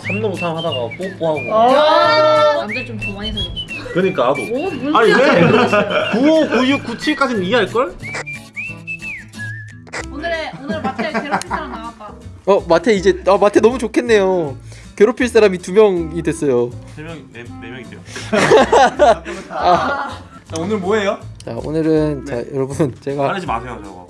삼놈삼 하다가 뽀뽀하고 남자 좀더 많이 사줘. 그러니까 나도 오, 뭘 아니 왜 그러세요? 95, 96, 97까지는 이해할걸? 오늘의 오늘 마트에 괴롭힐 사람 나왔다. 어 마태 이제 아 마태 너무 좋겠네요. 괴롭힐 사람이 두 명이 됐어요. 3명, 4, 네 명이세요 자, 오늘 뭐예요? 자 오늘은 자 여러분 제가 말하지 마세요 저거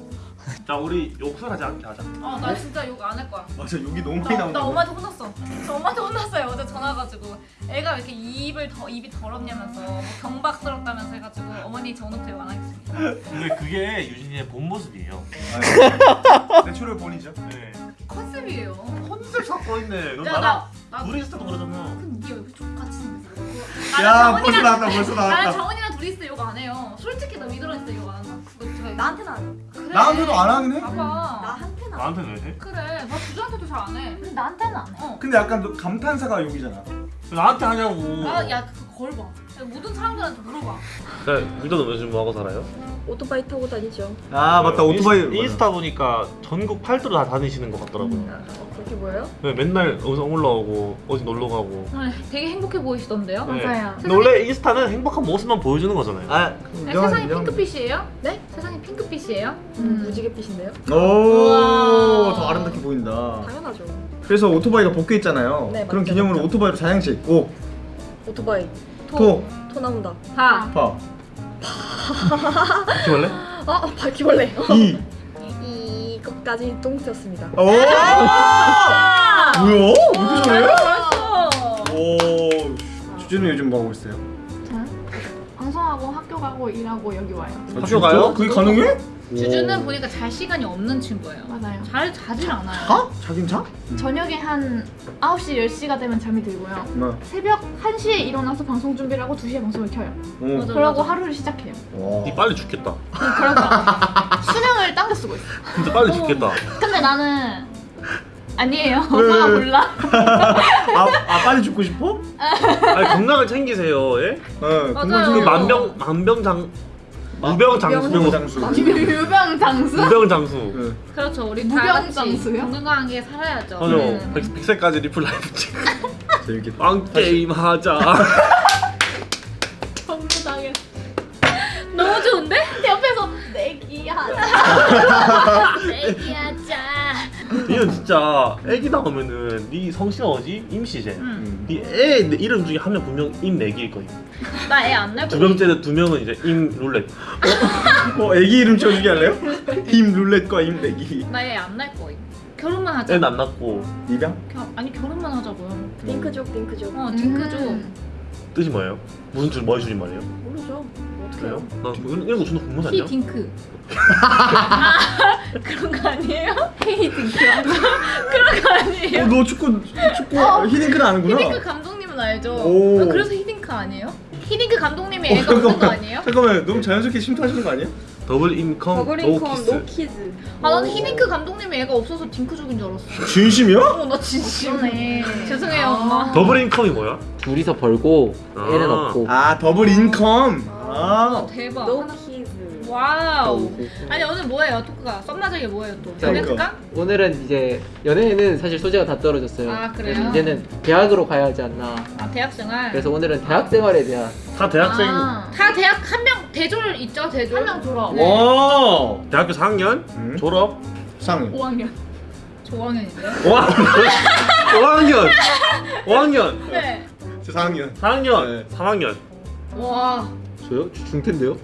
자 우리 욕설하지 않게 하자 어, 나 진짜 욕 안 할 거야. 맞아 여기 너무 많이 나, 나온다. 나 엄마한테 혼났어. 저 엄마한테 혼났어요. 어제 전화 와가지고 애가 왜 이렇게 입을 더 입이 더럽냐면서 뭐 경박스럽다면서 해가지고 어머니 저 오늘부터 욕 안 하겠습니다. 근데 그게 유진이의 본 모습이에요 natural born이죠. 네 컨셉이에요. 컨셉 잡고 있네 너 야, 나 때도 그러잖아 그럼 네가 왜 좆같이 생겼어? 야 벌써 나왔다 벌써 나는 나왔다. 정원이랑 둘이 있을 때 욕 안 해요. 솔직히 나 위드랑 있을 때 욕 안 한다. 나한테는 안 해. 그래. 나한테도 안 하긴 해. 봐봐. 나한테는 안 해. 나한테는 왜 해? 그래. 나 주주한테도 잘 안 해. 근데 나한테는 안 해. 어. 근데 약간 너 감탄사가 욕이잖아. 나한테 하냐고 아, 야, 그거 걸 봐. 야, 모든 사람들한테 물어봐. 네, 위도는 요즘 뭐하고 살아요? 오토바이 타고 다니죠. 아 맞다 오토바이. 인스, 인스타 보니까 전국 팔도로 다 다니시는 것 같더라고요 어, 그렇게 보여요? 네, 맨날 영상 올라오고 어디 놀러 가고 아, 되게 행복해 보이시던데요? 네. 맞아요. 근데 원래 인스타는 행복한 모습만 보여주는 거잖아요 아 네, 세상이 핑크빛이에요? 네? 세상이 핑크빛이에요? 음, 무지개빛인데요? 우와. 오더 아름답게 보인다. 당연하죠. 그래서 오토바이가 벗겨 있잖아요. 네, 그런 기념으로 맞죠. 오토바이로 사양식 오 오토바이. 토, 토 나온다. 다. 파, 기원래? 아, 바퀴벌레. 이. 이것까지 똥트였습니다. 오. 아! 뭐야? 왜 이렇게 잘해? 잘했어. 오. 주제는 요즘 뭐 하고 있어요? 방송하고 학교 가고 일하고 여기 와요. 아, 학교? 가요? 그게 가능해? 주주는 보니까 잘 시간이 없는 친구예요. 맞아요. 잘 자질 않아요. 자? 자긴 자? 저녁에 한 9시, 10시가 되면 잠이 들고요. 뭐. 새벽 1시에 일어나서 방송 준비를 하고 2시에 방송을 켜요. 오. 맞아. 그러고 하루를 시작해요. 와. 니 빨리 죽겠다 그러니까 수명을 당겨 쓰고 있어. 진짜 빨리 죽겠다 근데 나는 아니에요. 왜, 엄마가 왜? 몰라. 아, 아 빨리 죽고 싶어? 아니 건강을 챙기세요 예? 어. 맞아요. 그 만병 만병장 무병장수 무병장수. 유병장수? 무병장수 응. 그렇죠. 우리 다 무병장수요? 건강하게 살아야죠. 맞아 네. 백, 백세까지 리플 라이브 찍 재밌겠다. 빵 게임 하자 전부 당했어. 너무 좋은데? 옆에서 내기하자. 내기하자. 니는 진짜 애기 나오면은 니 성씨가 뭐지? 임씨제 응. 니애 이름 중에 한 명 분명 임내기일 거야 나애 안날 두. 명째는 두 명은 이제 임룰렛 어, 애기 이름 지어주기 할래요? 힘 룰렛과 힘 내기. 나 애 안날 거야. 결혼만 하자. 애는 안 낳고 입양? 겨, 아니 결혼만 하자고요. 딩크족, 딩크족. 어 딩크죠. 음. 뜻이 뭐예요? 무슨 줄 뭐의 줄임 말이에요? 모르죠. 어떻게 그래요? 해요? 나 이런 이런 거 존나 궁금하지 히 않냐? 딩크. 아, 그런 거 아니에요? 헤이 딩크. 그런 거 아니에요? 어, 너 축구 축구 히딩크는 아는구나. 히딩크 감독님은 알죠? 오. 아, 그래서 히딩크 아니에요? 히딩크 감독님이 어, 애가 없는 거 아니에요? 잠깐만, 너무 자연스럽게 침투하시는 거 아니에요? double income no double income kiss no kids. 아 나는 히딩크 감독님이 애가 없어서 딩크족인 줄 알았어. 진심이야? 어 나 진심해. 죄송해요 엄마. double income이 뭐야? 둘이서 벌고 아. 애는 없고. 아, double income. 아. 대박. wow. 아니 오늘 뭐예요 토크가? 썸마저게 뭐예요 또? 자, 연애 특강? 오늘은 이제 연애는 사실 소재가 다 떨어졌어요. 아, 그래요? 이제는 대학으로 가야 하지 않나. 아 대학생활. 그래서 오늘은 대학 생활에 대한 다 대학생 아, 다 대학 한 명 대졸 있죠 대졸. 한 명 졸업. 네. 오. 대학교 4학년 음. 졸업 상. 5학년. 조학년인데요? 5학년 5학년 네. 저 4학년. 4학년 네. 3학년 와. 저요? 주- 중퇴인데요?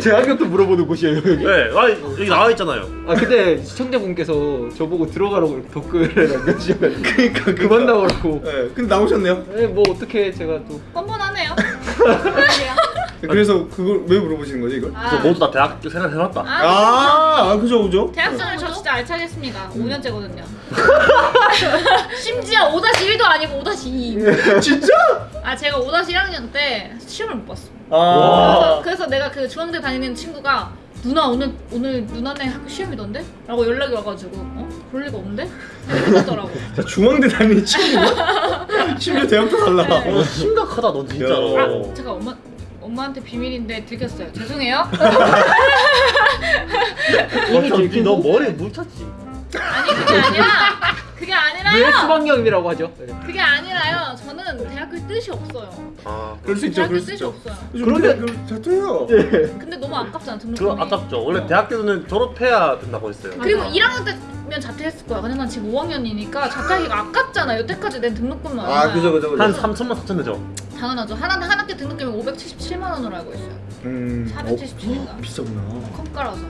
제 학교도 물어보는 곳이에요 여기. 네 아, 여기 나와 있잖아요 아 근데 시청자분께서 저보고 들어가라고 이렇게 댓글을 남겨주셔가지고 그러니까 그만 나오라고. 네, 근데 나오셨네요. 네, 뭐 어떻게 제가 또 뻔뻔하네요. 그래서 그걸 왜 물어보시는 거지 이걸? 아, 모두 다 대학교 생활 해봤다 아, 아, 아 그죠 그죠. 대학생활 저 진짜 알차게 했습니다. 5년째거든요. 심지어 5-1도 아니고 5-2. 진짜? 아 제가 5-1학년 때 시험을 못 봤어. 아. 그래서, 그래서 내가 그 중앙대 다니는 친구가 누나 오늘 오늘 누나네 학교 시험이던데? 라고 연락이 와가지고 어? 그럴 리가 없는데? 그러더라고. 자, 중앙대 다니는 친구가 심지어 대학도 달라. 네. 어, 심각하다 너 진짜로 아 제가 엄마 엄마한테 비밀인데 들켰어요. 죄송해요. 이미 어차피 너 들키고 머리에 물 찼지 아니 그게 아니라 그게 아니라 아니라요. 수학여행이라고 하죠. 네. 그게 아니라요. 저는 대학교 뜻이 없어요. 아 그럴 수 있죠 대학교 그럴 수 뜻이 있죠 없어요. 그런데 그 자퇴해요 근데 너무 아깝잖아 등록금이. 그거 아깝죠 원래 대학교는 졸업해야 된다고 했어요 그리고 맞아. 1학년 때면 자퇴했을 거야. 근데 난 지금 5학년이니까 자퇴하기가 아깝잖아. 여태까지 낸 등록금은 아? 그죠 그죠 그죠 한 3천만 4천 되죠 당연하죠. 한, 한 학기 등록금이 577만 원으로 알고 있어요. 음 477인가? 어, 비싸구나 컴가라서.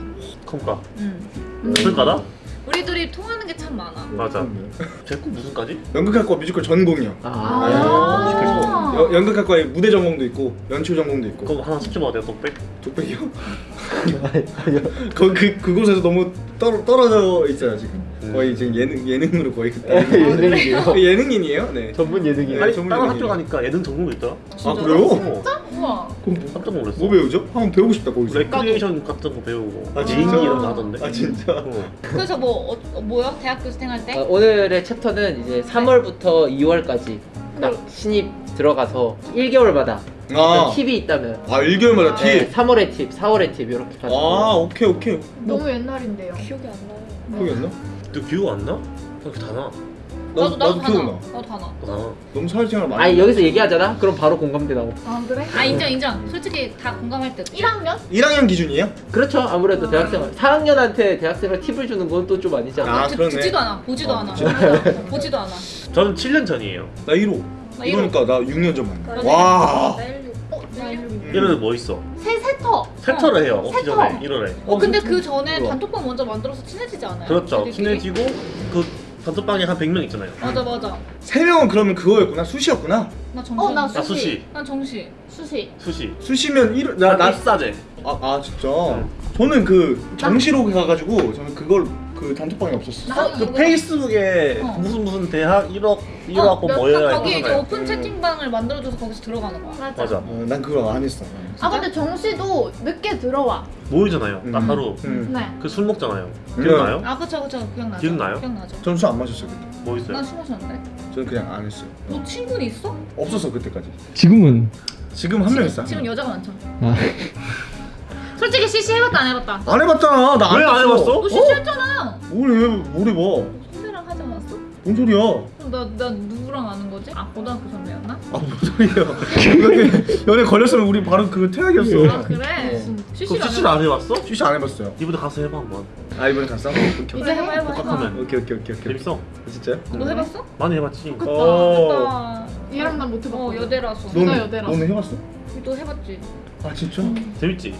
컴가 음. 무슨 과다? 우리 둘이 통하는 게 참 많아. 맞아 음. 제꿈 무슨 과지? 연극학과 뮤지컬 전공이요 아. 네, 여- 연극학과에 무대 전공도 있고 연출 전공도 있고 그럼 하나 sub지마 내가 또 백? 독백이요? 거, 그, 그곳에서 너무 떨, 떨어져 있어요 지금 음. 거의 지금 예능, 예능으로 거의 그때 예능이에요. 예능인이에요? 네 전문 예능이에요. 아니 전문 다른. 학교 가니까 예능 전공도 있더라 아 그래요? 어, 우와. 그럼 뭐, 깜짝 놀랐어 뭐 배우죠? 한번 배우고 싶다 거기서 레크리에이션 같은 거 배우고 아, 개인기 진짜? 이런 거 하던데 아 진짜? 어. 그래서 뭐 어, 어, 뭐요? 대학교 생활 때? 어, 오늘의 챕터는 이제 3월부터 2월까지 딱 신입 들어가서 1개월마다 아, 팁이 있다면 아 1개월마다 팁? 네, 3월의 팁, 4월의 팁 이렇게 가지고 아 오케이 오케이 너무 옛날인데요. 기억이 안 나요. 기억했나? 너 기억 안 나? 그렇게 다 나. 나도, 나도 다 기억나 나. 나도 다 나. 아, 너무 사회생활 많이 아니 여기서 얘기하잖아? 그럼 바로 공감대 나오고 아 그래? 아 인정 인정. 솔직히 다 공감할 듯. 1학년? 1학년 기준이에요? 그렇죠 아무래도 대학생활 4학년한테 대학생활 팁을 주는 건 또 좀 아니잖아 아, 듣- 그러네. 듣지도 않아. 보지도 어, 않아. 보지도 않아. 저는 7년 전이에요 나 1호 나 이러니까 나 6년 전 만나 와. 이러면 뭐 있어? 새 세터. 세터를 해요 오기 세터. 전에 1월에 어 근데 그 전에. 단톡방 먼저 만들어서 친해지지 않아요? 그렇죠? 친해지고 그 단톡방에 한 100명 있잖아요 맞아 맞아. 세 명은 그러면 그거였구나 수시였구나 나 정시. 어, 나나 수시 난 정시. 수시. 수시 수시면 1월 나 나, 나, 입사제 아, 아 진짜 응. 저는 그 정시로 가가지고 저는 그걸 그 단톡방에 없었어 나 그 이거- 페이스북에 어. 무슨 무슨 대학 1억 1억 어, 고 몇- 모여야 거기 이제 오픈 채팅방을 만들어줘서 거기서 들어가는 거야. 맞아. 맞아 어, 난 그거 안 했어 아 근데 정시도 늦게 들어와. 모이잖아요 나 음. 하루 음. 네. 그 술 먹잖아요 기억나요? 아 그쵸 그쵸 기억나죠. 기억나요? 기억나죠. 저는 술안 마셨어요 그때 뭐 있어요? 난 술 마셨는데. 저는 그냥 안 했어요 너 친구는 있어? 없었어 그때까지 지금은 지금 한 명 있어 지금 여자가 많죠. 아. 솔직히 CC 해봤다 안 해봤다. 안 해봤잖아 나안왜안 해봤어? 너 CC 했잖아. 뭘, 뭘 해봐 선배랑 하지 않았어? 뭔 소리야 그럼 나, 나 누구랑 아는 거지? 아 고등학교 선배였나? 아뭔 소리야 연애, 걸렸으면 우리 바로 그 퇴학이었어 아 그래? 어. CC를 그럼 CC를 안 해봤어? 쉬시 안 해봤어요 이번에 가서 해봐 한번 아 이번에 갔어? 오케이 이제 해봐 해봐. 복학하면 오케이 오케이 오케이 오케이 재밌어 진짜요? 너 해봤어? 많이 해봤지 좋겠다. 어. 좋겠다. 얘랑 난못 해봤고. 어 여대라서. 너는- 너는 여대라서. 너는 해봤어? 너 해봤지? 아 진짜? 재밌지?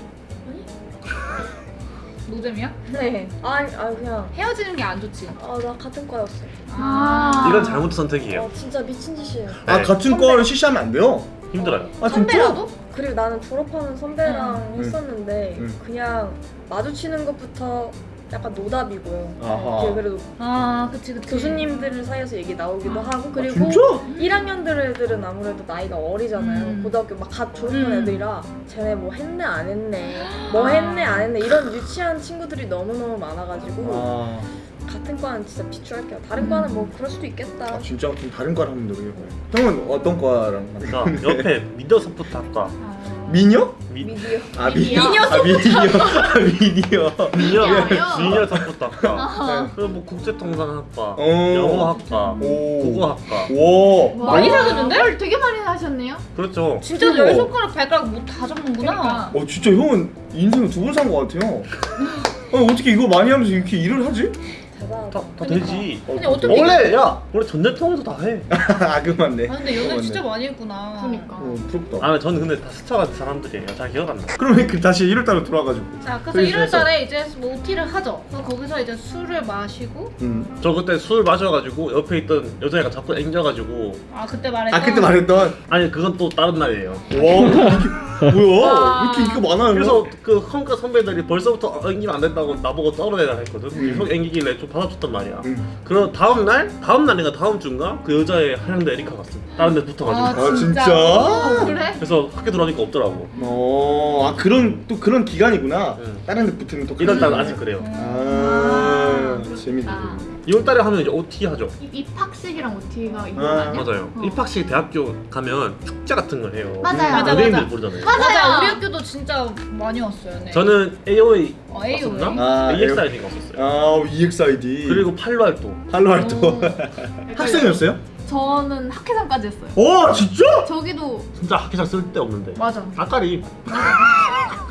노잼이야? 네. 아니, 아 그냥 헤어지는 게 안 좋지. 아 나 같은 과였어. 아. 이건 잘못 선택이에요 아 진짜 미친 짓이에요. 아 네. 같은. 과를 시시하면 안 돼요 힘들어요 아? 선배라도? 그리고 나는 졸업하는 선배랑 응. 했었는데 응. 그냥 마주치는 것부터 약간 노답이고요. 아하. 이게 그래도 아 그치 그치. 교수님들 사이에서 얘기 나오기도 하고 아, 그리고 진짜? 1학년들 애들은 아무래도 나이가 어리잖아요. 음. 고등학교 막 갓 졸업한 음. 애들이라 쟤네 뭐 했네 안 했네 뭐 했네 안 했네 이런 유치한 친구들이 너무너무 많아가지고 아, 같은 과는 진짜 비추할게요. 다른 과는 뭐 그럴 수도 있겠다. 아 진짜 그럼 다른 과를 한번 노력해봐요 형은 어떤 과랑 만나? 그러니까 옆에 소프트 학과 아. 미녀? 미, 미디어 아 미녀? 미녀 아 미녀 아 미녀 미디어 미디어요? 미디어 소프트 학과 아. 그리고 뭐 국제통상학과 어. 영어학과 오. 국어학과 오 많이 사겼는데? 뭘 되게 많이 하셨네요. 그렇죠 진짜 열 손가락 발가락 못다 적는구나. 그러니까. 어 진짜 형은 인생을 두 번 산 것 같아요 아니 어떻게 이거 많이 하면서 이렇게 일을 하지? 대단하다. 다, 다 되지 아니 어떻게? 원래 야 원래 전자통에서 다해 아 그만네 아 근데 연애 어, 진짜. 많이 했구나. 그러니까. 어 부럽다 아 저는 근데 다 스쳐간 사람들이에요 잘 기억 안 나 그러면 그 다시 1월달로 돌아가지고 자 그래서 그래서 1월달에 이제 뭐 OT를 하죠. 그래서 거기서 이제 술을 마시고 음. 저 그때 술 마셔가지고 옆에 있던 여자애가 자꾸 앵겨가지고 아 그때 말했던. 아 그때 말했던 아니 그건 또 다른 날이에요 와 뭐야 와. 왜 이렇게 인기가 많아요 그래서 그 헝가 선배들이 벌써부터 앵기면 안 된다고 나보고 떨어내라 했거든 음. 형 앵기길래 좀 받아줬단 말이야 음. 그럼 다음 날? 다음 날인가 다음 주인가? 그 여자애 하얀데 에리카 갔어 다른 데 붙어가지고 아, 진짜? 어, 그래? 그래서 학교 들어가니까 없더라고 어, 아 그런 또 그런 기간이구나. 응. 다른 데 붙으면 또 날은 아직 그래요 아, 아, 재밌네. 아. 2월달에 하면 이제 OT 하죠. 입- 입학식이랑 OT가 아, 있는 거 아니야? 맞아요. 어. 입학식 대학교 가면 축제 같은 걸 해요. 맞아요. 맞아, 연예인들 맞아. 부르잖아요. 맞아 우리 학교도 진짜 많이 왔어요. 네. 저는 AOA 어, AOA. 왔었나? 아, EXID가 왔었어요. 아 EXID 그리고 팔로 활동. 할로 활동 오. 학생이었어요? 저는 학회장까지 했어요. 와 진짜? 저기도 진짜 학교장 쓸데 없는데. 맞아. 따까리.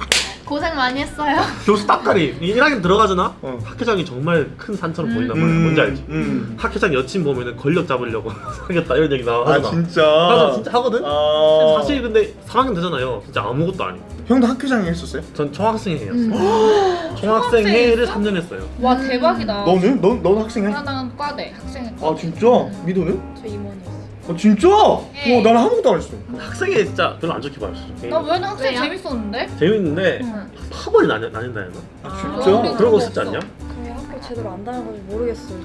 고생 많이 했어요. 교수 따까리. 1학년 들어가잖아. 어. 학교장이 정말 큰 산처럼 보인단 음, 말이야. 뭔지 알지? 음. 학교장 여친 보면은 권력 잡으려고 사겠다 이런 얘기 아 나와잖아. 진짜 나도 진짜 하거든. 아... 사실 근데 3학년 되잖아요. 진짜 아무것도 아니. 형도 학교장에 했었어요? 전 총학생 회였어요. 음. 총학생 회를 3년 했어요. 와 대박이다. 너는? 넌, 넌 학생회? 나는 과대 학생. 아 진짜? 미도는? 저 임원이었어. 아 진짜? 예. 와 나는 아무것도 안 했어 학생회 진짜 별로 안 좋게 봤어. 나 왜는 학생 왜요? 재밌었는데? 재밌는데 응. 파벌이 나뉜, 나뉜다 했나? 아 아, 진짜? 우리 그런 거 없어. 쓰지 않냐? 제대로 안 다녀가지고 모르겠어요.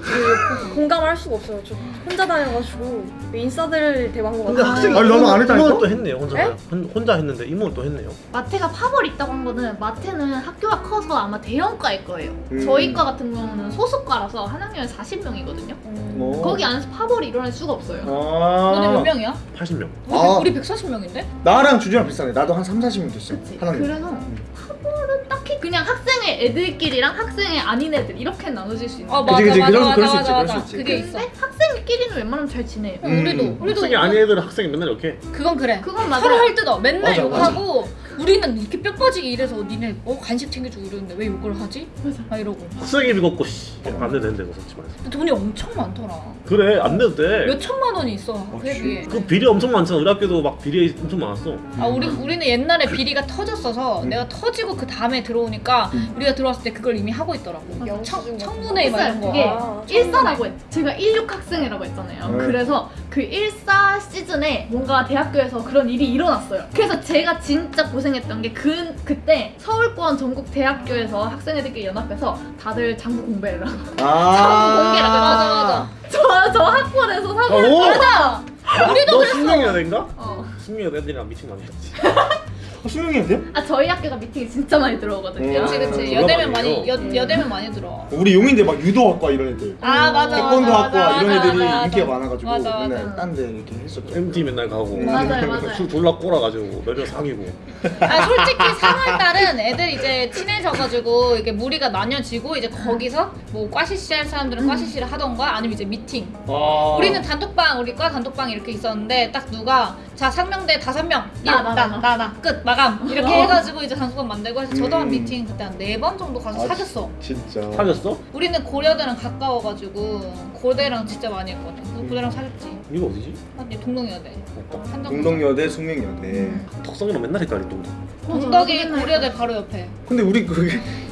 저 공감할 수가 없어요. 저 혼자 다녀가지고 인싸들 대방것 근데 같아요. 학생이 아니, 나는 안 했다니까? 이모는 또 했네요 혼자 에? 혼- 혼자 했는데 이모는 또 했네요 마태가 파벌 있다고 한 거는 마태는 학교가 커서 아마 대형과일 거예요. 음. 저희 과 같은 경우는 소수과라서 한 학년에 40명이거든요. 음. 어. 거기 안에서 파벌이 일어날 수가 없어요. 너네 몇 아 명이야? 80명 우리, 아. 우리 140명인데? 나랑 주주랑 비슷하네 나도 한 3, 40명 됐어 그치? 하나님 그래서 파벌은 딱히 그냥 학생의 애들끼리랑 학생의 아닌 애들 이렇게 나눠질 수 있는. 어 그치, 맞아 그치. 맞아 그럴 수- 맞아 수 맞아 있지, 맞아 있지. 그게 있어 학생끼리는 웬만하면 잘 지내요. 음. 우리도 우리도 학생이 아닌 애들은 학생이 맨날 이렇게 그건 그래 그건 서로 맞아요. 할 뜯어 맨날 맞아, 욕하고 우리는 이렇게 뼈 빠지게 이래서 니네 어 간식 챙겨주고 이러는데 왜 욕을 하지? 맞아. 막 이러고. 학생이 비겁고 씨. 안 내도 되는데 그거 솔직히 말해서 근데 돈이 엄청 많더라. 그래 안 내도 돼그 몇 천만 원이 있어 회비에 그 비리 엄청 많잖아. 우리 학교도 막 비리 엄청 많았어. 아 우리 우리는 옛날에 비리가 터졌어서 내가 터지고 그 다음에 들어오니까 우리가 들어왔을 때 그걸 이미 하고 있더라고. 청, 청문회 막 이런 거. 그게 아, 일사라고 했 제가 16학생이라고 했잖아요. 네. 그래서 그 일사 시즌에 뭔가 대학교에서 그런 일이 일어났어요. 그래서 제가 진짜 고생했던 게 그, 그때 서울권 전국 대학교에서 학생회들끼리 연합해서 다들 장부 공배를 하고 아 공개라 그래. 맞아 맞아 저, 저 학원에서 사고를 오! 맞아! 우리도 너 그랬어. 된가? 어. 애들이랑 미팅 많이 했지 아, 수명이 돼요? 아 저희 학교가 미팅이 진짜 많이 들어오거든요. 음. 그치 그치. 아, 여대면 많이 여, 여대면 많이 들어 우리 용인대 막 유도학과 이런 애들. 아 맞아 태권도 맞아, 학과 맞아, 이런 애들이 맞아, 인기가 맞아. 많아가지고 맞아, 맞아. 맨날 딴 데 이렇게 했었죠. MT 맨날 가고. 맞아요, 맞아요. 술 졸라 꼬라가지고 몇명 사귀고. 아 솔직히 3월달은 애들 이제 친해져가지고 이게 무리가 나뉘어지고 이제 거기서 뭐 과시시 할 사람들은 과시시를 하던가 아니면 이제 미팅? 아. 우리는 단톡방 우리 과 단톡방 이렇게 있었는데 딱 누가 자 상명대 다섯 명. 나, 나, 나, 나 나. 끝 마감 이렇게 어. 해가지고 이제 단톡방 만들고 해서 저도 한 음. 미팅 그때 한 네 번 정도 가서 아, 사귀었어 진짜 사귀었어? 우리는 고려대랑 가까워가지고 고대랑 진짜 많이 했거든 그 고대랑 사귀었지 이거 어디지? 아니 동동여대 한정 동덕여대 숙명여대 덕성이랑 맨날 헷갈리 동덕 동덕이 고려대 바로 옆에 근데 우리 그,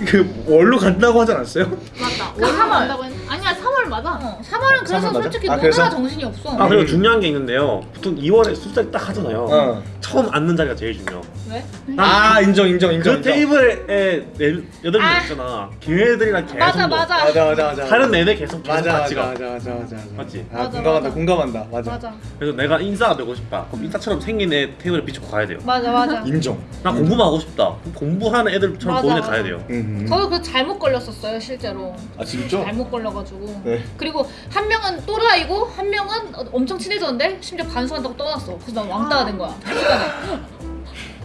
그 월로 간다고 하지 않았어요? 맞다. 그 월로 3월. 간다고 했 아니야 3월 맞아. 어, 3월은 그래서 3월 맞아? 솔직히 아, 노느라 그래서? 정신이 없어 아 그리고 음. 중요한 게 있는데요 보통 2월에 술자리 딱 하잖아요 어. 처음 앉는 자리가 제일 중요 왜? 아 인정 인정 인정 그 인정. 테이블에 네, 여덟 명 아. 있잖아 걔네들이랑 계속 맞아. 맞아 맞아 맞아 맞아 다른 애들 계속 계속 맞아 같이 가 맞아 맞아 맞아 맞아 맞지? 아 맞아, 공감한다 맞아. 공감한다 맞아, 맞아 그래서 내가 인싸가 되고 싶다 그럼 인싸처럼 생긴 애 테이블에 비추고 가야 돼요 맞아 맞아 인정 나 공부만 하고 싶다 공부하는 애들처럼 애 맞아. 가야 돼요 음. 저도 그 잘못 걸렸었어요 실제로 아 진짜? 잘못 걸려가지고 네. 그리고 한 명은 또라이고 한 명은 엄청 친해졌는데 심지어 반수한다고 떠났어 그래서 난 왕따가 된 거야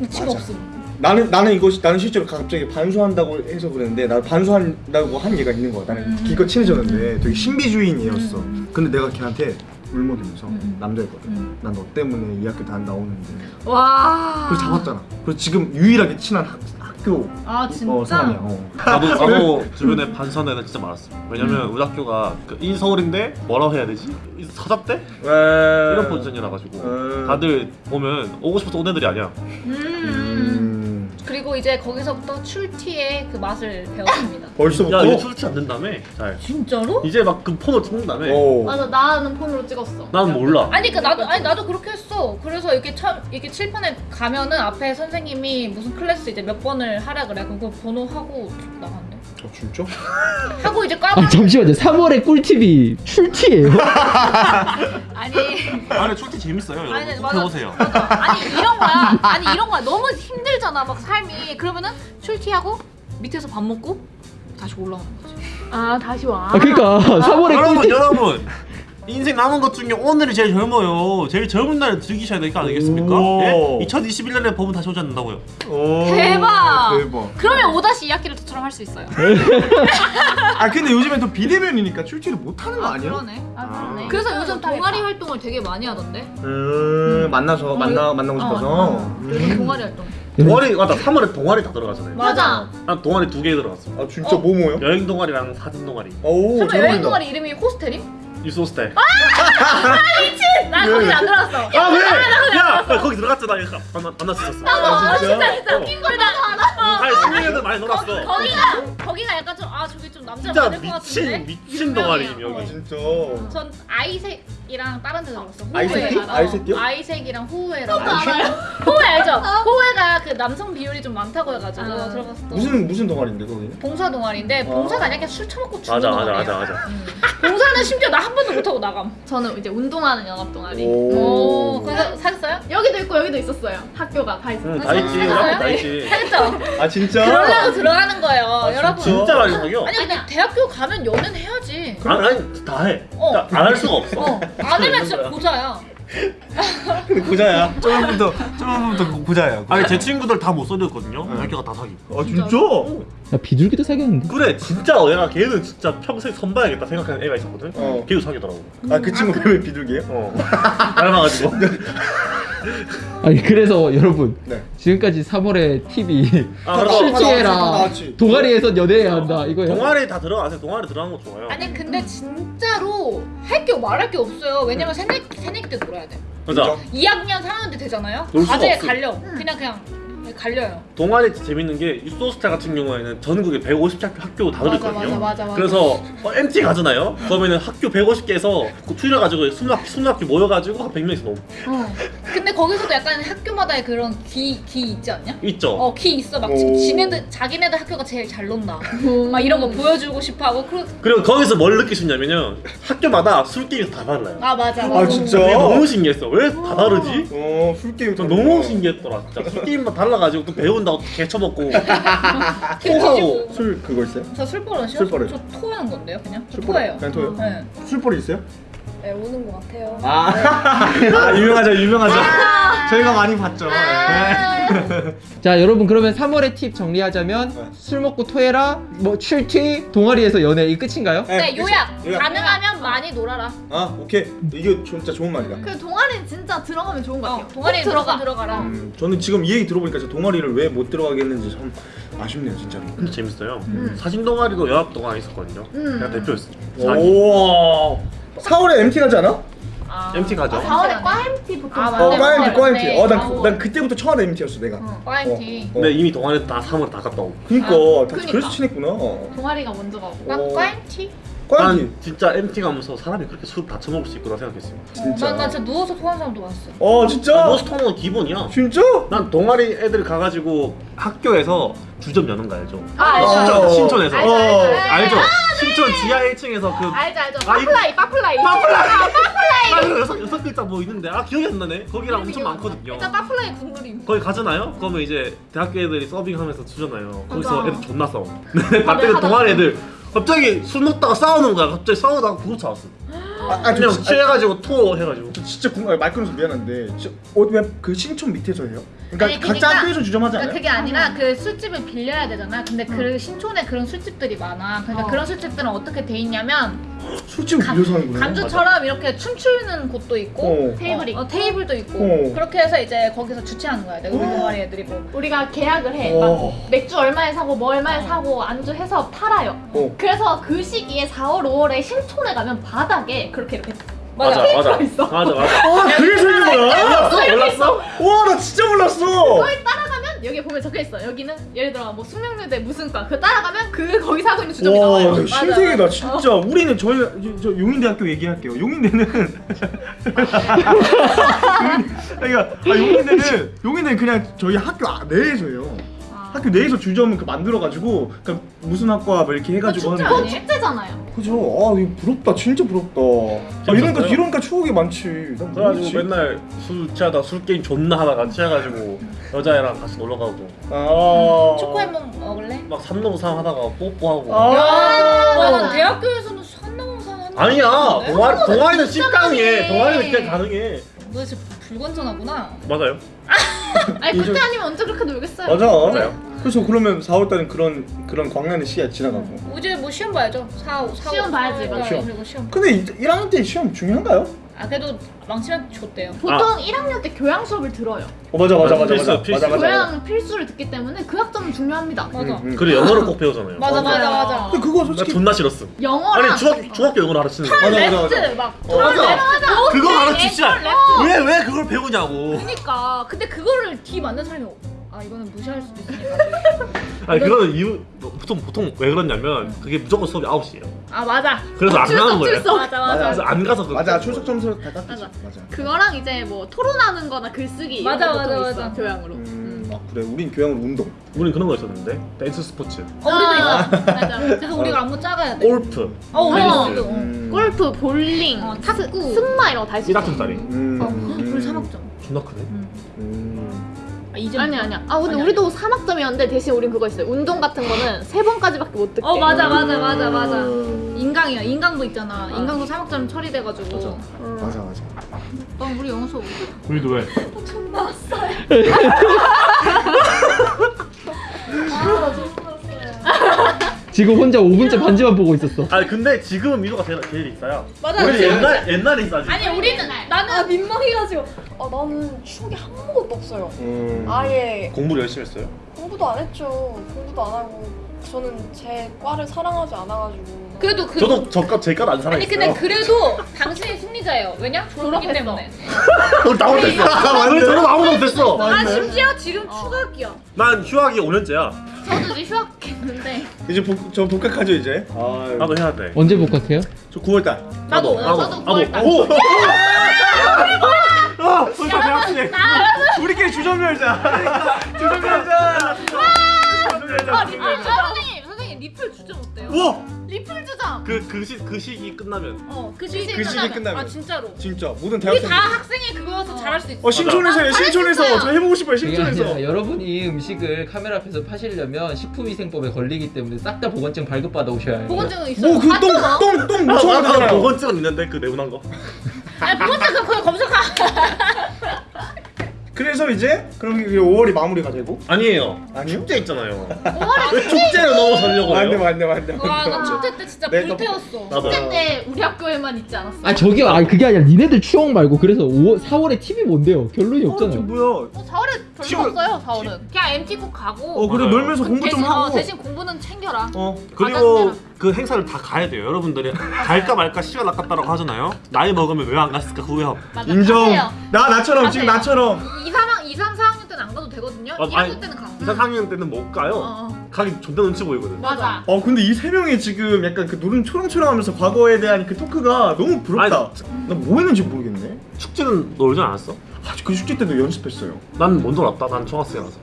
시간에 맞아. 없음 나는 나는 이거 나는 실제로 갑자기 반수한다고 해서 그랬는데 나 반수한다고 한 얘가 있는 거야. 나는 음. 기껏 친해졌는데 되게 신비주의인 애였어. 음. 근데 내가 걔한테 울먹이면서 음. 남자였거든. 음. 난너 때문에 이 학교 다 나오는데. 와 그래서 잡았잖아. 그래서 지금 유일하게 친한 학, 학교 아 진짜? 어, 사람이야. 어. 나도 나도 주변에 반수하는 애들 진짜 많았어 왜냐면 우리 학교가 그 인서울인데 뭐라고 해야 되지? 서잡대? 이런 포지션이라 가지고 음. 다들 보면 오고 싶어서 온 애들이 아니야 음. 음. 그리고 이제 거기서부터 출티의 그 맛을 배웠습니다 벌써부터. 야 이제 출치 안 된다며 잘 진짜로? 이제 막 그 폰으로 찍는다며 어. 맞아 나는 폰으로 찍었어. 난 몰라 아니 그 나도 아니 나도 그렇게 했어. 그래서 이렇게 참 이렇게 칠판에 가면은 앞에 선생님이 무슨 클래스 이제 몇 번을 하라 그래. 그거 번호 하고 나간대. 어, 진짜? 하고 이제 까고 아 잠시만요. 3월에 꿀팁이 출티예요? 아니 아니 출티 재밌어요 여러분 아니, 꼭 맞아. 해보세요 아니 이런 거야. 아니 이런 거야. 너무 힘들잖아 막 삶이. 그러면은 출티하고 밑에서 밥 먹고 다시 올라오는 거지. 아 다시 와. 아 그러니까 3월에 여러분 꿀팁 여러분 인생 남은 것 중에 오늘이 제일 젊어요. 제일 젊은 날을 즐기셔야 될 거 아니겠습니까? 오. 예? 2021년에 법은 다시 오지 않는다고요. 오, 대박! 대박. 그러면 5-2 학기를 저처럼 할 수 있어요. 아 근데 요즘엔 또 비대면이니까 출제를 못 하는 거 아니야? 그러네. 아 그러네. 그래서 요즘 동아리 활동을 되게 많이 하던데. 음, 만나서 만나 만나고 싶어서. 어, 요즘 음. 동아리 활동. 동아리 맞다 3월에 동아리 다 들어가잖아요. 맞아. 난 동아리 두 개 들어갔어. 아 진짜 뭐 뭐요? 여행 동아리랑 사진 동아리. 오, 설마 잘 여행. 동아리 이름이 호스텔임? 유소스텔. 난 거기 안 들어갔어. 아 왜? 야 나 거기 들어갔잖아. 이거 만나 만났었어. 아, 진짜? 진짜 웃긴 걸 나도 알아. 아니 승민이들 많이 놀았어. 거기가 거기가 약간 좀아 저기 좀 남자 진짜 많을 것 같은데. 미친 미친 동아리. 아 여기. 진짜. 전 아이색이랑 다른 데 들어갔어. 아이색이? 호우회랑. 아이색이요? 아이색이랑 호우회랑. 호우회 알죠? 호우회가 그 남성 비율이 좀 많다고 해가지고 아. 들어갔어. 무슨 무슨 동아리인데 거기는? 봉사 동아리인데 봉사가 아니라 그냥 술 처먹고 죽는 맞아 맞아 동아리야. 맞아 맞아. 봉 사는 심지어 나 한 번도 못하고 나감. 저는 이제 운동하는 연합 동아리. 오, 그래서 사셨어요? 여기도 있고 여기도 있었어요. 학교가 다 있었어요. 응 다 있지. 학교 다 있지. 사겠죠? 아 진짜? 그러려고 들어가는 거예요, 여러분. 진짜 많이 사겨. 아니 근데 대학교 가면 연애는 해야지. 아니 아니 다 해. 어. 안 할 수가 없어. 어, 안 하면 진짜 고자야. 고자야. 저번부터 저번부터 고자야. 아니 제 친구들 다못 사귀었거든요. 학교가 다 사귀. 아 진짜? 야 비둘기도 사귀었는데 그래 진짜 얘가 걔는 진짜 평생 선봐야겠다 생각하는 애가 있었거든. 어. 걔도 사귀더라고. 아 그 친구 왜 비둘기예요? 어. 닮아가지고. 아니 그래서 여러분 네. 지금까지 3월에 팁이 아 나왔지. 동아리에서 연애해야 한다 이거예요? 동아리 다 들어가세요. 동아리 들어가는 거 좋아요. 아니 근데 진짜로 할 게 말할 게 없어요. 왜냐면 새내기, 새내기 때 놀아야 돼. 맞아. 2학년 3학년 때 되잖아요. 과제에. 갈려. 그냥 그냥 갈려요. 동아리 재밌는 게 유소스타 같은 경우에는 전국에 150개 학교 다 맞아, 들어있거든요. 맞아, 맞아, 맞아. 그래서 어, MT 가잖아요. 그러면은 학교 150개에서 추려가지고 순학 순학교 모여가지고 한 100명씩 넘 어. 근데 거기서도 약간 학교마다의 그런 기, 기 있지 않냐? 있죠. 어, 기 있어. 막 오. 지네들 자기네들 학교가 제일 잘 논다. 막 이런 거 보여주고 싶어 하고 그 그리고 거기서 뭘 느끼셨냐면요. 학교마다 술 게임이 다 달라요. 아 맞아. 아 진짜? 너무 신기했어. 왜 다 다르지? 어 술 게임 전 너무 신기했더라. 진짜 술 게임만 달라 가지고 또 배운다고 또 개쳐먹고 토하고 술 그거 있어요? 저 술버릇이요? 술버릇. 저 토하는 건데요, 그냥. 저 술버릇? 토해요. 그냥 토해요? 네. 술버리 있어요? 네, 오는 것 같아요. 아, 아 유명하죠 유명하죠. 저희가 많이 봤죠. 네. 자 여러분 그러면 3월의 팁 정리하자면 네. 술 먹고 토해라 뭐 출퇴 동아리에서 연애 이 끝인가요? 네, 그쵸. 요약. 요약. 가능하면 많이 놀아라. 아 오케이 이게 진짜 좋은 말이다. 그 동아리는 진짜 들어가면 좋은 것 같아요. 어, 동아리에 꼭 들어가. 들어가. 들어가라. 음, 저는 지금 이 얘기 들어보니까 저 동아리를 왜 못 들어가겠는지 참 아쉽네요 진짜로. 근데 재밌어요. 음. 사진 동아리도 연합 동아리 있었거든요. 음. 내가 대표였어. 오. 4월에 MT 가지 않아? 아. MT 가죠. 4월에 과 MT 보통 아, 어, 맞네, 과 MT, 과 MT. 맞네. 어, 난. 그- 난 그때부터 첫 MT였어 내가. 어. 과잉티. 어. 근데 이미 동아리 다 3월 다 갔다 오고. 그니까, 아, 다 그니까. 그래서 친했구나. 어. 동아리가 먼저 가고. 난 과잉티? 과 MT. 난 진짜 MT 가면서 사람이 그렇게 술 다 처먹을 수 있구나 생각했어요. 진짜. 난, 난 진짜 누워서 토하는 사람도 봤어. 어, 진짜? 머스터는 기본이야. 진짜? 난 동아리 애들 가가지고 학교에서 주점 여는 거 알죠? 아, 알죠. 신촌, 어. 신촌에서 알죠, 알죠. 알죠? 신촌 지하 1층에서 그 알죠 알죠. 아, 이거- 빠플라이 빠플라이. 아, 이거 여섯, 여섯 글자 뭐 있는데 아 기억이 안 나네 거기랑 엄청 기억 안 나. 많거든요 일단 빠플라이 국물임. 거기 가잖아요? 그러면 이제 대학교 애들이 서빙하면서 주잖아요 거기서. 애들 존나 싸워 근데 반대로 하다 동아리 애들 갑자기 술 먹다가 싸우는 거야 갑자기 싸우다가 구급차 왔어 아, 아, 저, 그냥 진짜- 취해가지고 토 해가지고 저 진짜 궁금해. 말 끊어서 미안한데, 어, 왜그 신촌 밑에서 해요? 그러니까 아니, 각자 그러니까- 학교에서 주점하지 그러니까 않아요? 그게 아니라 그 술집을 빌려야 되잖아. 근데 그 신촌에 그런 술집들이 많아. 그러니까 어. 그런 술집들은 어떻게 돼 있냐면 감- 빌려서 하는구나. 감주처럼 이렇게 춤추는 곳도 있고 어. 테이블이 어, 어, 테이블도 있고 어. 그렇게 해서 이제 거기서 주최하는 거야. 내가 우리 동아리 애들이 뭐. 우리가 계약을 해. 어. 막 맥주 얼마에 사고 뭐 얼마에 어. 사고 안주 해서 팔아요. 어. 그래서 그 시기에 4월 5월에 신촌에 가면 바닥에 그렇게 이렇게 맞아 맞아 있어. 맞아 맞아 아, 그래서 있는 거야? 몰랐어? 와, 나 진짜 몰랐어. 여기 보면 적혀 있어. 여기는 예를 들어 뭐 숙명여대 무슨 과. 그 따라가면 그 거기서 하고 있는 주점이 와, 나와요. 나 신세계다 진짜. 우리는 저희 저 용인대학교 얘기할게요. 용인대는 그러니까 아, 용인대는 용인대는 그냥 저희 학교 아- 내에서 해요. 아. 학교 내에서 주점 그 만들어가지고 그 무슨 학과 뭐 이렇게 해가지고 축제 하는 거. 축제잖아요. 그죠? 아 이거 부럽다 진짜 부럽다 아, 이러니까? 이러니까 추억이 많지 난 그래가지고 모르겠지. 맨날 술 취하다 술 게임 존나 하다가 취해가지고 여자애랑 같이 놀러 가고 아 초코햄몬 먹을래? 막 산넘상 하다가 뽀뽀하고 아. 야, 산넘산 하는 아니야 동아리 동아리는 진짜 씹강해 많이 동아리는 해. 그냥 가능해 너 진짜 불건전하구나. 맞아요 아니 그때 아니면 언제 그렇게 놀겠어요? 맞아 맞아요. 그래서 그러면 4월달은 그런 그런 광란의 시야 지나가고 이제 뭐 시험 봐야죠. 4, 4, 시험 봐야지, 맞아. 시험. 그리고 시험. 근데 1학년 때 시험 중요한가요? 아 그래도 망치면 좋대요. 보통 1학년 때 교양 수업을 들어요. 어 맞아 맞아 맞아 필수, 맞아 필수. 맞아 맞아 교양 필수를 듣기 때문에 그 학점은 중요합니다. 맞아. 음, 음. 그리고 영어를 꼭 배우잖아요 맞아 맞아 맞아. 근데 그거 나 솔직히 존나 싫었어 영어랑 아니 중학, 중학교 영어를 가르치는 거 맞아 맞아 맞아 막 어, 맞아 그거 가르치시라 레프트. 왜왜 그걸 배우냐고 그러니까 근데 그거를 뒤 맞는 사람이 아 이거는 무시할 수도 있으니까. 아니 그거는 이유 뭐, 보통 보통 왜 그러냐면 그게 무조건 수업이 9시예요 아 맞아. 그래서 안 가는 거예요 출석. 맞아 맞아. 맞아. 그래서 안 가서 그거 맞아 출석 거예요. 점수 다 깎이지 맞아. 맞아 그거랑 이제 뭐 토론하는 거나 글쓰기 맞아, 거 맞아, 보통 있어, 맞아. 교양으로. 음, 아 그래 우린 교양으로 운동 우린 그런 거 있었는데 댄스 스포츠 어 우리도 있어. 맞아. 그래서 우리가 안무 짜가야 돼. 골프 어 우리도 어. 음. 골프, 볼링, 어, 탁구. 승마 이런 거다 있어. 1학점 짜리 음, 어 음. 우리 3학점. 존나 크네 음. 아, 이제 아니 아니야. 아 근데 아니, 우리도 3학점이었는데 대신 우린 그거 있어요. 운동 같은 거는 세 번까지밖에 못 듣게. 어 맞아 맞아 맞아 맞아. 음. 인강이야 인강도 있잖아. 인강도 3학점 처리돼가지고. 맞아 맞아 난 우리 영어 수업. 우리도 왜? 지금 혼자 5분째 반지만 보고 있었어. 아니 근데 지금은 미소가 제일, 제일 있어요 맞아. 우리 옛날 옛날에 있어 아직 아니 우리는 나는 아 민망해가지고 아 나는 추억이 한 번도 없어요. 음. 아예 공부를 열심히 했어요? 공부도 안 했죠. 공부도 안 하고 저는 제 과를 사랑하지 않아가지고. 그래도 그 저도 저까 제가 안 살아 아니 근데 그래도 당신이 승리자예요. 왜냐? 졸업했어. 때문에. 우리 나 혼자 있어 우리 저는 아무도 못했어 아 심지어 지금 추가학기야. 난 휴학이 5년째야 저도 이제 휴학했는데 이제 복, 저 복학하죠 이제 아 나도 해야 돼 언제 복학해요? 저 9월달 나도 나도 저도 나도 구월달. 오! 아, 진짜 대학생. 우리끼리 주점 열자 주점 열자 아 리플. 선생님 선생님 리플 주점 어때요? 우와! 리플 주점. 그, 그, 시, 그 시기 끝나면 어 그 시기 그 시기 끝나면. 아 진짜로. 진짜 모든 우리 대학생 다 학생이 그거여서 잘할 수 있어. 어 신촌에서 해요 신촌에서? 저 해보고 싶어요 신촌에서 여러분이 음식을 카메라 앞에서 파시려면 식품위생법에 걸리기 때문에 싹 다 보건증 발급받아 오셔야 해요. 보건증은 있어요. 뭐그똥똥똥 아, 묻혀야 나도 되잖아요 보건증은 있는데 그 네모난 거 아니 보건증 그거 검색하. 그래서 이제 그럼 이게 5월이 마무리가 되고 아니에요 아니요? 축제 있잖아요 왜 축제를 넘어서려고 맞네 해요? 맞네 맞네 와나 축제 때 진짜 내가 불태웠어. 나도 축제 때 우리 학교에만 있지 않았어? 아 저기요, 아 그게 아니라 니네들 추억 말고 그래서 5월, 4월에 TV 뭔데요? 결론이 어, 저 없잖아요. 뭐야 어, 4월에 별로 지금- 없어요. 4월은. 그냥 MT 꼭 가고. 어 그래 맞아요. 놀면서 공부 좀 대신, 어, 하고 대신 공부는 챙겨라. 어 그리고 가자니라. 그 행사를 다 가야 돼요 여러분들이 갈까 말까 시간 아깝다라고 하잖아요 나이 먹으면 왜 안 갔을까 후회함. 인정 가세요. 나 나처럼 지금 가세요. 나처럼 2, 3학 2, 3, 4학년 때는 안 가도 되거든요. 아, 1학년 아니, 때는 가. 2, 3학년 때는 못 가요 어, 어. 가기 존나 눈치 보이거든 맞아. 어 근데 이 세 명이 지금 약간 그 노름 초롱초롱하면서 과거에 대한 그 토크가 너무 부럽다 나 뭐 했는지 모르겠네 축제는 놀지 않았어? 아, 그 축제 때도 연습했어요 난못 놀았다 난 중학생이라서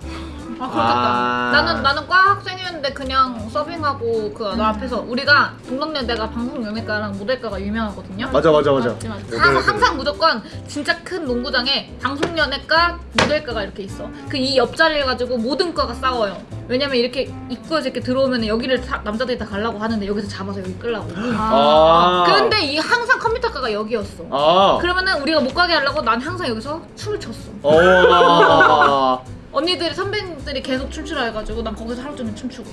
아 그렇겠다. 아. 나는 나는 과 학생이었는데 그냥 서빙하고 그너 앞에서 우리가 동덕여대가 방송 연예과랑 모델과가 유명하거든요. 맞아 맞아 맞아 맞지, 맞지. 항상, 항상 무조건 진짜 큰 농구장에 방송 연예과, 모델과가 이렇게 있어. 그 이 옆자리를 가지고 모든 과가 싸워요. 왜냐면 이렇게 입구에서 이렇게 들어오면 여기를 다- 남자들이 다 가려고 하는데 여기서 잡아서 여기 끌라고. 아 근데 이 항상 컴퓨터과가 여기였어. 아 그러면은 우리가 못 가게 하려고 난 항상 여기서 춤을 췄어. 어. 언니들이 선배님들이 계속 춤추라 해가지고 난 거기서 하루 종일 춤추고.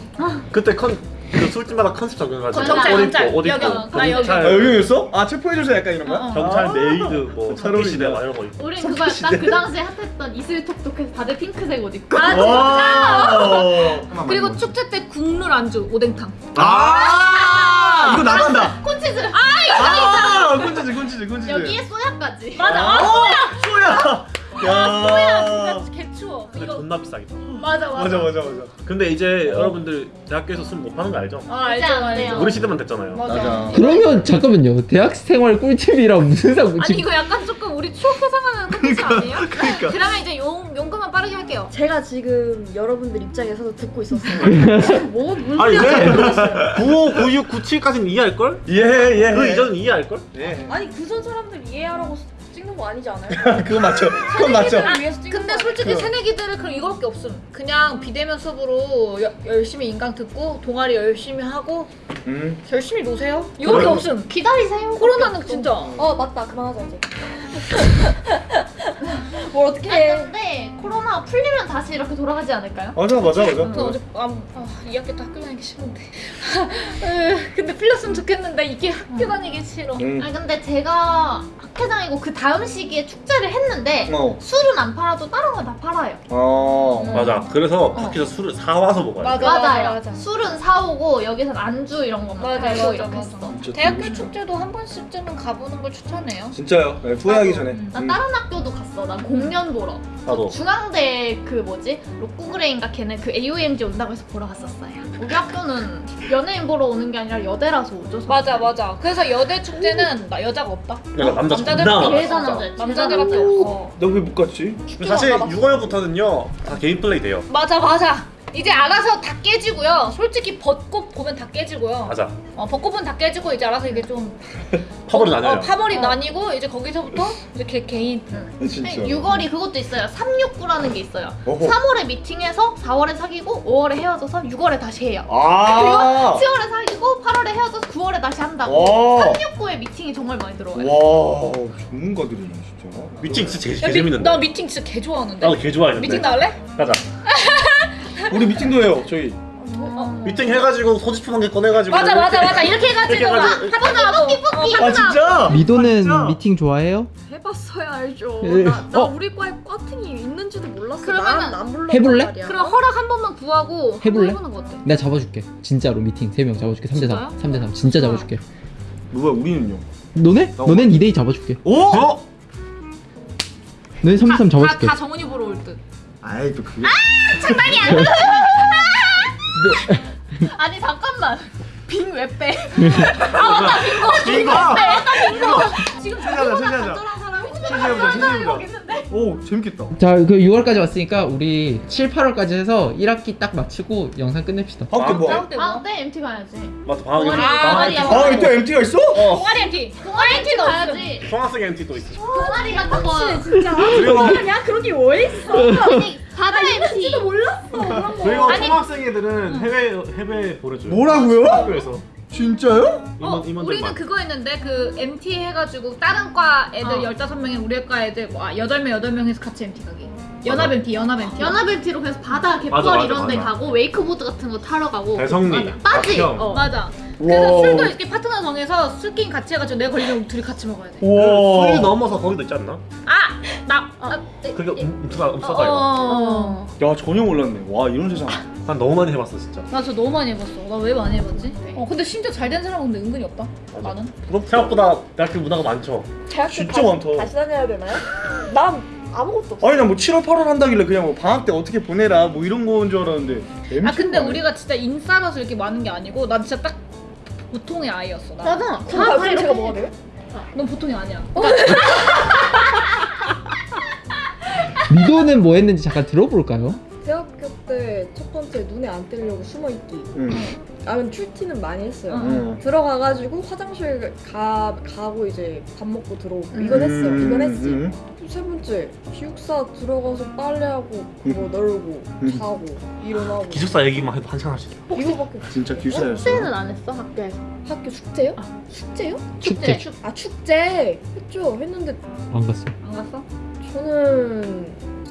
그때 컨, 그 술집마다 컨셉 적용해가지고 경찰, 옷 경찰. 입고 옷 입고 여기, 나 여기. 아 경찰, 여기였어? 아 체포해줘서 약간 이런 거야? 어, 어. 경찰 아. 메이드 뭐잘 석기시대 어울린다. 막 이런 거 입고 우린 그거 약간 그 당시에 핫했던 이슬 톡톡해서 다들 핑크색 옷 입고. 아, 와. 그리고 축제 때 국룰 안주 오뎅탕. 아 이거 나간다. 콘치즈. 아 콘치즈 콘치즈 콘치즈. 여기에 소야까지. 맞아. 소야. 야. 진짜 개추워. 근데 이거 존나 비싸겠다 맞아 맞아. 맞아 맞아 맞아. 근데 이제 여러분들 대학교에서 술 못 파는 거 알죠? 아 알죠 진짜 안 알죠. 돼요. 우리 시대만 됐잖아요 맞아. 맞아. 그러면 잠깐만요. 대학 생활 꿀팁이랑 무슨 상관? 아니 이거 약간 조금 우리 추억 회상하는 컨텐츠 아니에요? 그러니까. 그러면 이제 용 용감만 빠르게 할게요. 제가 지금 여러분들 입장에서도 듣고 있었어요. 지금 뭐 무슨 아니 소리인지 왜 모르겠어요. 95, 96, 97까지는 이해할 걸? 예 예. 그 이전은 이해할 걸? 예. 아니 그전 사람들 이해하라고 찍는 거 아니지 않아요? 그거 맞죠. 그건 맞죠. 근데 거 솔직히 그- 새내기들은 그럼 이거밖에 없음. 그냥 비대면 수업으로 여- 열심히 인강 듣고 동아리 열심히 하고 음. 열심히 노세요. 이거밖에 그럼- 없음. 기다리세요. 코로나는 진짜. 어 맞다 그만하자 이제. 뭘 어떻게 아니, 해? 근데 코로나 풀리면 다시 이렇게 돌아가지 않을까요? 맞아 맞아 저 맞아. 어제 아, 아, 2학기 때 학교 다니기 싫은데. 으, 근데 풀렸으면 좋겠는데 이게 학교 다니기 싫어. 음. 아니 근데 제가 학회장이고 그 다음 시기에 축제를 했는데 어. 술은 안 팔아도 다른 건 다 팔아요. 어. 맞아. 그래서 밖에서 술을 사와서 먹어야 돼. 맞아. 맞아요. 맞아. 술은 사오고 여기선 안주 이런 것만 맞아, 팔고 이렇게 맞아. 했어. 대학교. 축제도 한 번씩쯤은 가보는 걸 추천해요. 진짜요. 네, 후회하기 전에. 난 음. 다른 학교도 갔어. 난 공연 보러. 나도. 중앙대 그 뭐지? 로꼬 그레이인가 걔네 그 AOMG 온다고 해서 보러 갔었어요. 우리 학교는 연예인 보러 오는 게 아니라 여대라서 오죠. 맞아 맞아. 그래서 여대 축제는 나 여자가 없다. 내가 남자 남자들 존나 많아. 남자. 남자들밖에 없어. 너왜 못 갔지? 사실 6월부터는요 다 개인 플레이 돼요. 맞아 맞아. 이제 알아서 다 깨지고요. 솔직히 벚꽃 보면 다 깨지고요. 맞아. 어, 벚꽃은 다 깨지고 이제 알아서 이게 좀 파벌이 나뉘어요. 어, 파벌이 나뉘고 이제 거기서부터 이제 개, 개인. 진짜. 6월이 그것도 있어요. 369라는 게 있어요. 어허. 3월에 미팅해서 4월에 사귀고 5월에 헤어져서 6월에 다시 해요. 아. 7월에 사귀고 8월에 헤어져서 9월에 다시 한다고. 와. 369에 미팅이 정말 많이 들어와요. 와. 전문가들이네 진짜. 미팅 진짜 개, 야, 개 미- 재밌는데. 나 미팅 진짜 개 좋아하는데. 나도 개 좋아했는데. 미팅 나올래? 가자. 우리 미팅도 해요. 저희. 미팅 해가지고 소지품 한 개 꺼내가지고. 맞아 맞아 맞아 이렇게 해가지고 막 해가지고. 하던하고 어, 아 진짜? 미도는 진짜? 미팅 좋아해요? 해봤어야 알죠. 예. 나, 나 어? 우리 과에 꽈팅이 있는지도 몰랐어. 그러면은 나는 안 불러. 해볼래? 그럼 허락 한 번만 구하고 해볼래? 해보는 거 어때? 내가 잡아줄게. 진짜로 미팅 3명 잡아줄게. 3대3. 진짜요? 3대3. 진짜 잡아줄게. 누가 우리는요? 너네? 나 너넨 2대2 잡아줄게. 오? 어? 너네 3대3 다, 잡아줄게. 다 정은이 보러 올 듯. 아이 또 그게. 아니 잠깐만. 빙 왜 빼? 이거. 지금 세자자 세자자. 간절한 사람이 진 짜 세자보자 세자보자. 오 재밌겠다. 자, 그 6월까지 왔으니까 우리 7, 8월까지 해서 1학기 딱 마치고 영상 끝냅시다. 학교 뭐? 다음 때 뭐? 아, 네 MT 가야지. 맞아 방학에. 동아리, 아. 아 이때 MT가 있어? 동아리 MT. 동아리 MT 가야지. 중학생 MT 또 있어. 동아리 같은 거. 진짜. 그리고 아니야 그런 게 왜 있어? 바다 MT. 그리고 아니. 초등학생 애들은 해외 해외 보내줘요. 뭐라고요? 학교에서. 진짜요? 어, 임원 우리는. 그거 했는데 그 MT 해가지고 다른 과 애들 어. 15명에 우리 과 애들 뭐, 아, 8명 8명에서 같이 MT 가기 연합 MT 연합 MT 연합 MT로 그래서 바다 갯벌 이런 데 맞아. 가고 웨이크보드 같은 거 타러 가고 대성리. 빠지. 어. 맞아 그래서 와. 술도 이렇게 파트너 정해서 술게임 같이 해가지고 내 걸리면 둘이 같이 먹어야 돼 와. 소리 넘어서 거기도 있지 않나? 아! 나! 어. 아, 네. 그게 음수가 어, 음수가 이거. 어. 야 전혀 몰랐네. 와 이런 세상. 난 너무 많이 해봤어 진짜. 나저 너무 많이 해봤어 나 왜 많이 해봤지? 어 근데 진짜 잘된 사람은 근데 은근히 없다 맞아. 나는 부럽 생각보다 대학교 문화가 많죠. 대학교 진짜 다- 많다. 다시 다녀야 되나요? 난 아무것도 없어. 아니 나뭐 7월 8월 한다길래 그냥 뭐 방학 때 어떻게 보내라 뭐 이런 거인 줄 알았는데. 아 근데 우리가 진짜 인싸라서 이렇게 많은 게 아니고 난 진짜 딱 보통의 아이였어 나. 맞아. 그럼 나중에 제가 먹어야 돼요? 넌 보통이 아니야 미도는 뭐 했는지 잠깐 들어볼까요? 때 첫 번째 눈에 안 띄려고 숨어 있기. 응. 나는 출티는 많이 했어요. 응. 응. 들어가가지고 화장실 가 가고 이제 밥 먹고 들어오고 음. 이건 했어요. 이건 했지. 음. 세 번째 기숙사 들어가서 빨래하고 뭐 널고 음. 자고 일어나고 기숙사 얘기만 해도 한 시간 할수 있어. 이거밖에. 진짜 기숙사였어. 축제는 안 했어 학교에서. 학교 축제요? 축제요? 축제. 축아 축제 했죠. 했는데 안 갔어. 안 갔어? 저는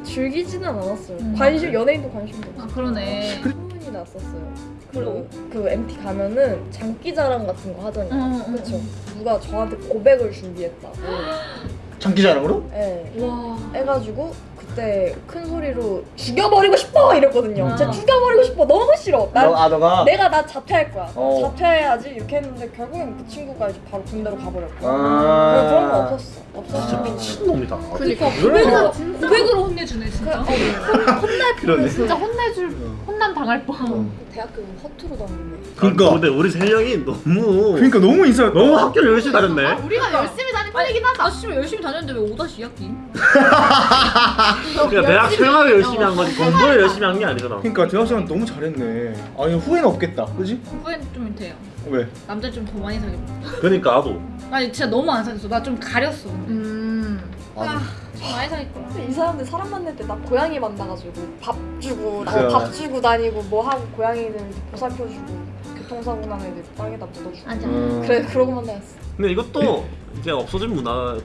즐기지는 않았어요. 음. 관심 연예인도 관심도 아 없어. 그러네 소문이 났었어요. 그, 그 MT 가면은 장기자랑 같은 거 하잖아요. 응, 응, 그렇죠. 누가 저한테 고백을 준비했다고. 장기자랑으로? 예. 와 해가지고 그때 큰 소리로 죽여버리고 싶어 이랬거든요. 아. 진짜 죽여버리고 싶어 너무 싫어. 난 너, 아 너가? 내가 나 자퇴할 거야. 어. 자퇴해야지 이렇게 했는데 결국엔 그 친구가 이제 바로 군대로 가버렸고. 아. 그런 거 없었어. 없었어. 진짜 미친 놈이다. 그니까 그러니까. 고백으로 고백으로 혼내주네 진짜 그러네. 진짜 혼내줄 혼남 당할 뻔. 대학교 허투루 다녔네. 그러니까. 근데 우리 세 명이 너무 그러니까 너무 인싸였다. 너무 학교를 열심히 다녔네. 우리가 열심히 다니고 뿐이긴 하다. 아 열심히 다녔는데 왜 5-2학기? 그러니까 대학 생활을 열심히 한 거지 공부를 열심히 한 게 아니잖아. 그러니까 대학 생활 너무 잘했네. 아니 후회는 없겠다, 그지? 후회는 좀 돼요. 왜? 남자 좀 더 많이 사귀어. 그러니까 나도. 아니 진짜 너무 안 사귀었어. 나 좀 가렸어. 음. 아, 좀 많이 사귈 거야. 이 사람들 사람 만날 때 나 고양이 만나가지고 밥 주고 그래. 밥 주고 다니고 뭐 하고 고양이들 보살펴주고 교통사고 난 애들 땅에다 묻어주고 맞아. 음. 그래 그러고 만나였어 근데 이것도 이제 없어진 문화.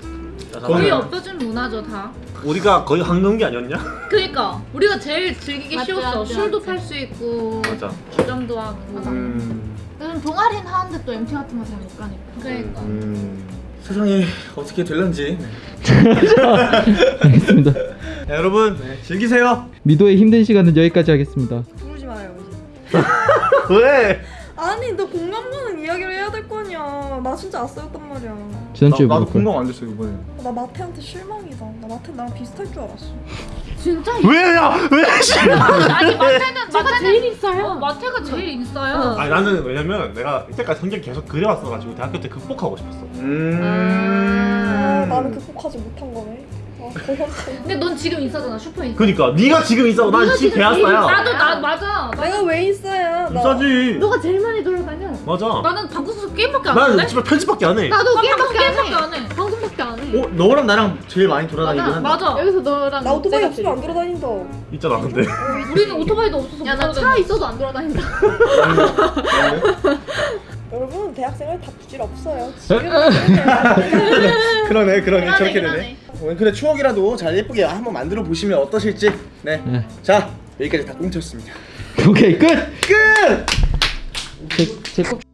거의. 없어진 문화죠 다. 우리가 거의 한경기 아니었냐? 그러니까 우리가 제일 즐기기 맞지, 쉬웠어. 맞지, 술도. 팔 수 있고 맞아. 주점도 하고. 음. 요즘 동아리는 하는데 또 MT 같은 거 잘 못 가니까. 그러니까. 음. 세상이 어떻게 될런지. 알겠습니다. 네, 여러분 네, 즐기세요. 미도의 힘든 시간은 여기까지 하겠습니다. 부르지 마요 왜? 아니 너 공감 가는 이야기를 해야 될거 아니야 나 진짜 아싸였단 말이야 지난주에 나, 나도. 공감 안 됐어 이번에. 나 마태한테 실망이다 나 마태 나랑 비슷할 줄 알았어 진짜 왜야? 왜 싫어? 아니 마태는 마태는 제일 있어요. 어, 마태가 제일 인싸야. 아니 나는 왜냐면 내가 이때까지 성격 계속 그래왔어가지고 대학교 때 극복하고 싶었어. 음. 아 나는 극복하지 못한 거네 근데 넌 지금 인싸잖아 슈퍼 인싸. 그러니까 네가 지금 있어. 난 지금 대학사야. 나도 나 맞아. 나, 내가 왜 인싸야 나 인싸지. 너가 제일 많이 돌아다녀. 맞아. 나는 방구석 게임밖에 안난 하는데. 집에 편집밖에 안 해. 나도 나 게임밖에 안 게임밖에 해. 안 해. 방송밖에 안 해. 어 너랑 나랑 제일 많이 돌아다니긴 한다. 맞아. 여기서 너랑 나 오토바이 없으면 안 돌아다닌다 있잖아 근데. 우리는 오토바이도 없어서 야, 못나 차. 있어도 안 돌아다닌다. 여러분 대학생활 다 부질 없어요 그러네 그러네 그러네, 저렇게. 되네. 오늘 그래 추억이라도 잘 예쁘게 한번 만들어 보시면 어떠실지. 네. 네. 자 여기까지 다 꽁쳤습니다. 오케이 끝. 끝. 제, 제 꼭.